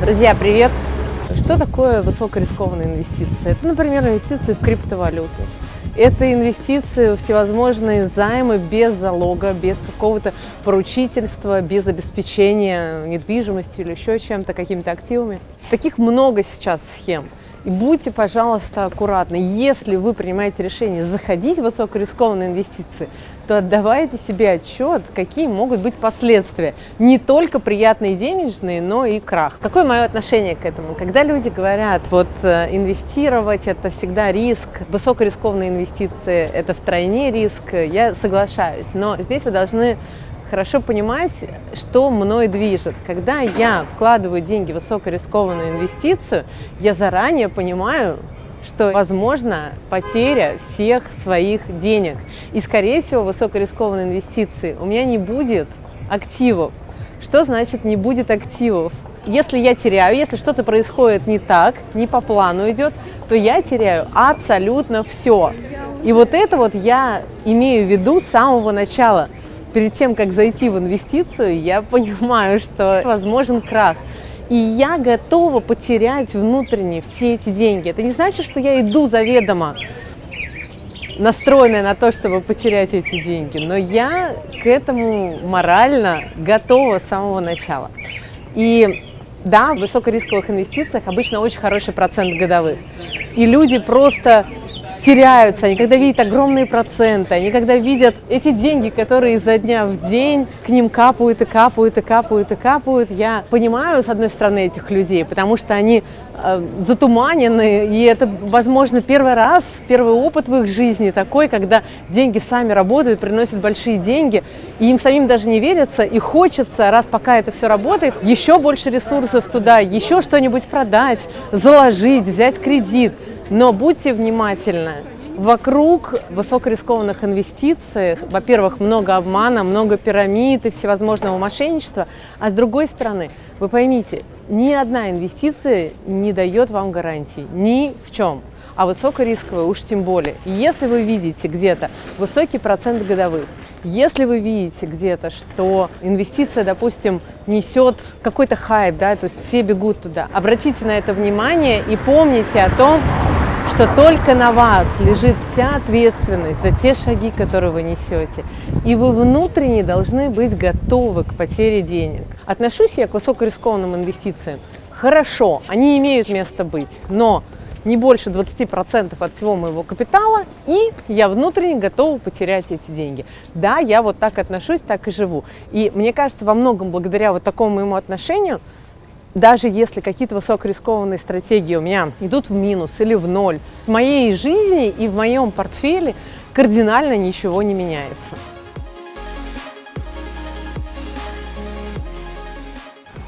Друзья, привет! Что такое высокорискованные инвестиции? Это, например, инвестиции в криптовалюту. Это инвестиции всевозможные займы без залога, без какого-то поручительства, без обеспечения недвижимостью или еще чем-то, какими-то активами. Таких много сейчас схем. И будьте, пожалуйста, аккуратны. Если вы принимаете решение заходить в высокорискованные инвестиции, то отдавайте себе отчет, какие могут быть последствия. Не только приятные денежные, но и крах. Какое мое отношение к этому? Когда люди говорят, вот э, инвестировать – это всегда риск, высокорискованные инвестиции – это втройне риск, я соглашаюсь. Но здесь вы должны хорошо понимать, что мной движет. Когда я вкладываю деньги в высокорискованную инвестицию, я заранее понимаю, что возможно потеря всех своих денег. И, скорее всего, высокорискованной инвестиции у меня не будет активов. Что значит не будет активов? Если я теряю, если что-то происходит не так, не по плану идет, то я теряю абсолютно все. И вот это вот я имею в виду с самого начала – перед тем, как зайти в инвестицию, я понимаю, что возможен крах. И я готова потерять внутренне все эти деньги. Это не значит, что я иду заведомо настроенная на то, чтобы потерять эти деньги, но я к этому морально готова с самого начала. И да, в высокорисковых инвестициях обычно очень хороший процент годовых. И люди просто теряются, они когда видят огромные проценты, они когда видят эти деньги, которые изо дня в день к ним капают и капают и капают и капают, я понимаю, с одной стороны, этих людей, потому что они э, затуманены, и это, возможно, первый раз, первый опыт в их жизни такой, когда деньги сами работают, приносят большие деньги, и им самим даже не верится, и хочется, раз пока это все работает, еще больше ресурсов туда, еще что-нибудь продать, заложить, взять кредит. Но будьте внимательны. Вокруг высокорискованных инвестиций, во-первых, много обмана, много пирамид и всевозможного мошенничества, а с другой стороны, вы поймите, ни одна инвестиция не дает вам гарантий, ни в чем, а высокорисковая уж тем более. если вы видите где-то высокий процент годовых, если вы видите где-то, что инвестиция, допустим, несет какой-то хайп, да, то есть все бегут туда, обратите на это внимание и помните о том, что только на вас лежит вся ответственность за те шаги, которые вы несете. И вы внутренне должны быть готовы к потере денег. Отношусь я к высокорискованным инвестициям. Хорошо, они имеют место быть, но не больше 20% от всего моего капитала, и я внутренне готова потерять эти деньги. Да, я вот так отношусь, так и живу. И мне кажется, во многом благодаря вот такому моему отношению – даже если какие-то высокорискованные стратегии у меня идут в минус или в ноль, в моей жизни и в моем портфеле кардинально ничего не меняется.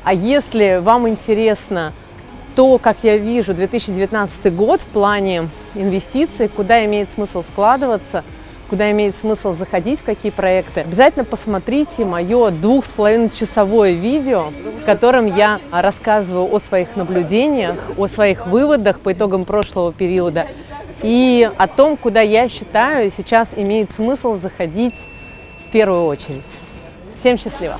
А если вам интересно то, как я вижу 2019 год в плане инвестиций, куда имеет смысл вкладываться – куда имеет смысл заходить, в какие проекты, обязательно посмотрите мое двух с половиной часовое видео, в котором я рассказываю о своих наблюдениях, о своих выводах по итогам прошлого периода и о том, куда я считаю сейчас имеет смысл заходить в первую очередь. Всем счастливо!